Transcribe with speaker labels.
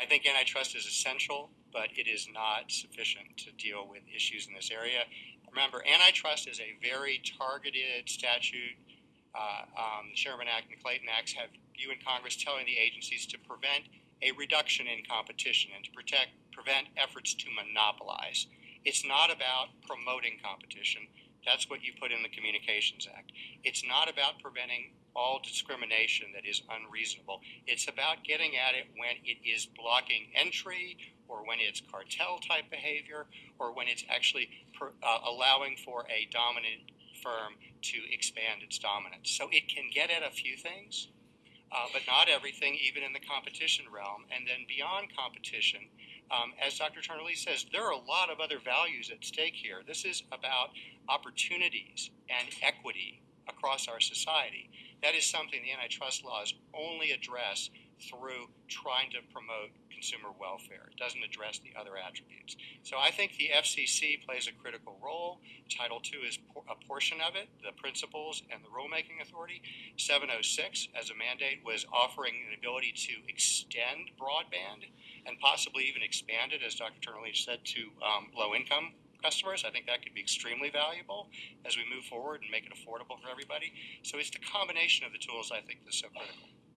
Speaker 1: I think antitrust is essential, but it is not sufficient to deal with issues in this area. Remember, antitrust is a very targeted statute. Uh, um, the Sherman Act and the Clayton Acts have you in Congress telling the agencies to prevent a reduction in competition and to protect prevent efforts to monopolize. It's not about promoting competition. That's what you put in the Communications Act. It's not about preventing all discrimination that is unreasonable. It's about getting at it when it is blocking entry or when it's cartel type behavior or when it's actually per, uh, allowing for a dominant firm to expand its dominance. So it can get at a few things, uh, but not everything, even in the competition realm. And then beyond competition, um, as Dr. Turner Lee says, there are a lot of other values at stake here. This is about opportunities and equity across our society. That is something the antitrust laws only address through trying to promote consumer welfare. It doesn't address the other attributes. So I think the FCC plays a critical role. Title II is a portion of it, the principles and the rulemaking authority. 706 as a mandate was offering an ability to extend broadband and possibly even expand it, as Dr. Turner Lee said, to um, low income customers. I think that could be extremely valuable as we move forward and make it affordable for everybody. So it's the combination of the tools I think that's so critical.